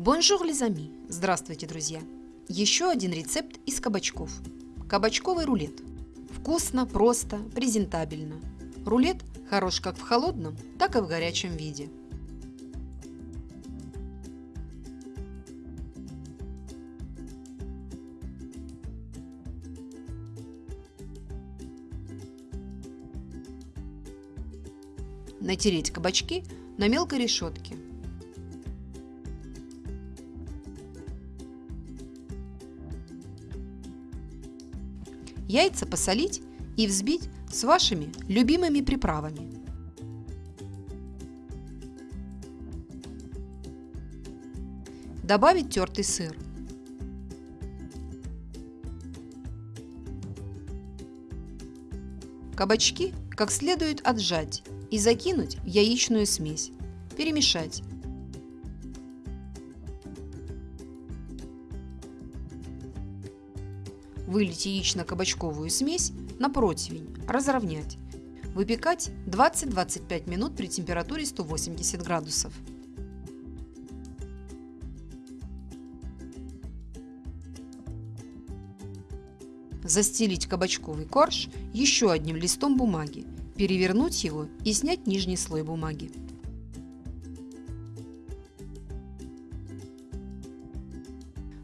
Bonjour, les amis! Здравствуйте, друзья! Еще один рецепт из кабачков. Кабачковый рулет. Вкусно, просто, презентабельно. Рулет хорош как в холодном, так и в горячем виде. Натереть кабачки на мелкой решетке. Яйца посолить и взбить с вашими любимыми приправами. Добавить тертый сыр. Кабачки как следует отжать и закинуть в яичную смесь. Перемешать. Вылить яично-кабачковую смесь на противень, разровнять. Выпекать 20-25 минут при температуре 180 градусов. Застелить кабачковый корж еще одним листом бумаги, перевернуть его и снять нижний слой бумаги.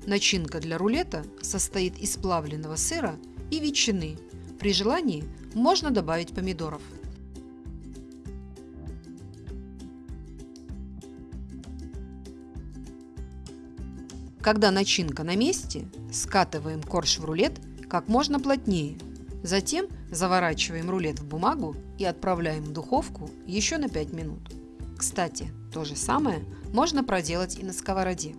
Начинка для рулета состоит из плавленного сыра и ветчины. При желании можно добавить помидоров. Когда начинка на месте, скатываем корж в рулет как можно плотнее. Затем заворачиваем рулет в бумагу и отправляем в духовку еще на 5 минут. Кстати, то же самое можно проделать и на сковороде.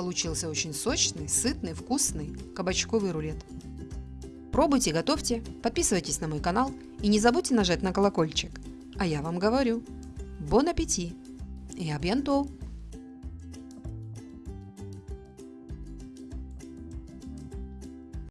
Получился очень сочный, сытный, вкусный кабачковый рулет. Пробуйте, готовьте, подписывайтесь на мой канал и не забудьте нажать на колокольчик. А я вам говорю, бон аппетит и абьянто!